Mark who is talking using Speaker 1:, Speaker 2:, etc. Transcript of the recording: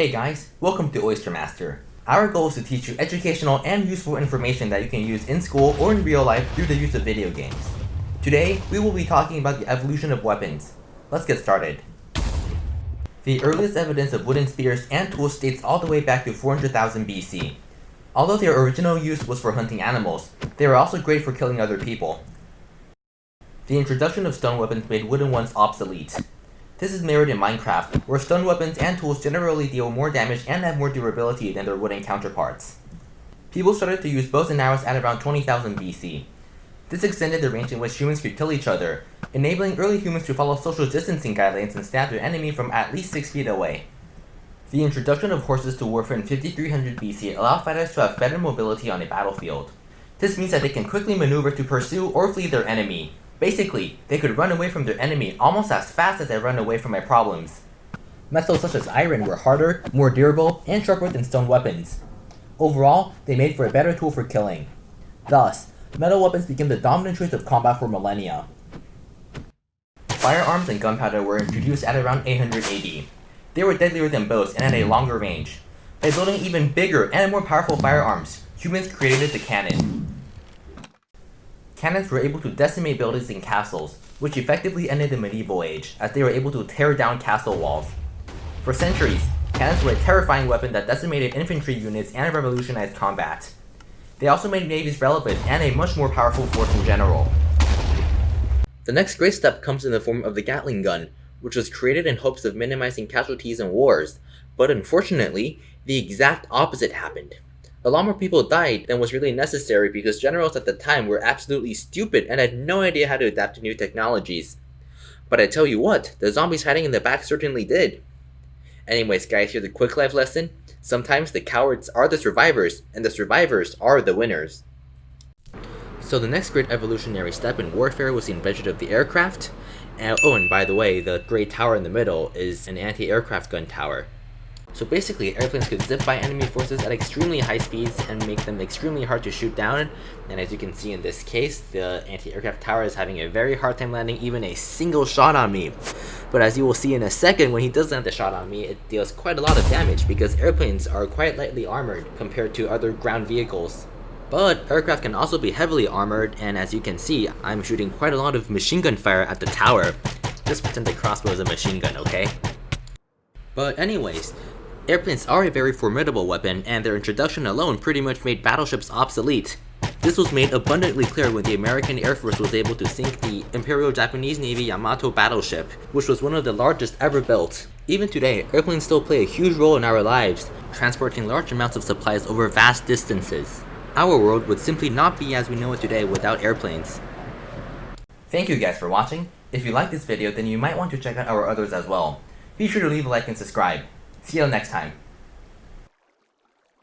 Speaker 1: Hey guys, welcome to Oyster Master. Our goal is to teach you educational and useful information that you can use in school or in real life through the use of video games. Today, we will be talking about the evolution of weapons. Let's get started. The earliest evidence of wooden spears and tools dates all the way back to 400,000 BC. Although their original use was for hunting animals, they were also great for killing other people. The introduction of stone weapons made wooden ones obsolete. This is mirrored in Minecraft, where stone weapons and tools generally deal more damage and have more durability than their wooden counterparts. People started to use bows and arrows at around 20,000 BC. This extended the range in which humans could kill each other, enabling early humans to follow social distancing guidelines and stab their enemy from at least 6 feet away. The introduction of horses to warfare in 5300 BC allowed fighters to have better mobility on a battlefield. This means that they can quickly maneuver to pursue or flee their enemy, Basically, they could run away from their enemy almost as fast as they run away from my problems. Metals such as iron were harder, more durable, and sharper than stone weapons. Overall, they made for a better tool for killing. Thus, metal weapons became the dominant choice of combat for millennia. Firearms and gunpowder were introduced at around 800 AD. They were deadlier than bows and had a longer range. By building even bigger and more powerful firearms, humans created the cannon. Cannons were able to decimate buildings and castles, which effectively ended the medieval age, as they were able to tear down castle walls. For centuries, cannons were a terrifying weapon that decimated infantry units and revolutionized combat. They also made navies relevant and a much more powerful force in general. The next great step comes in the form of the Gatling gun, which was created in hopes of minimizing casualties in wars, but unfortunately, the exact opposite happened. A lot more people died than was really necessary because generals at the time were absolutely stupid and had no idea how to adapt to new technologies. But I tell you what, the zombies hiding in the back certainly did. Anyways guys, here's a quick life lesson. Sometimes the cowards are the survivors, and the survivors are the winners. So the next great evolutionary step in warfare was the invention of the aircraft. And, oh, and by the way, the gray tower in the middle is an anti-aircraft gun tower. So basically, airplanes could zip by enemy forces at extremely high speeds and make them extremely hard to shoot down. And as you can see in this case, the anti-aircraft tower is having a very hard time landing even a single shot on me. But as you will see in a second, when he does land the shot on me, it deals quite a lot of damage because airplanes are quite lightly armored compared to other ground vehicles. But aircraft can also be heavily armored, and as you can see, I'm shooting quite a lot of machine gun fire at the tower. Just pretend the crossbow is a machine gun, okay? But anyways, Airplanes are a very formidable weapon, and their introduction alone pretty much made battleships obsolete. This was made abundantly clear when the American Air Force was able to sink the Imperial Japanese Navy Yamato battleship, which was one of the largest ever built. Even today, airplanes still play a huge role in our lives, transporting large amounts of supplies over vast distances. Our world would simply not be as we know it today without airplanes. Thank you guys for watching. If you like this video, then you might want to check out our others as well. Be sure to leave a like and subscribe. See you next time.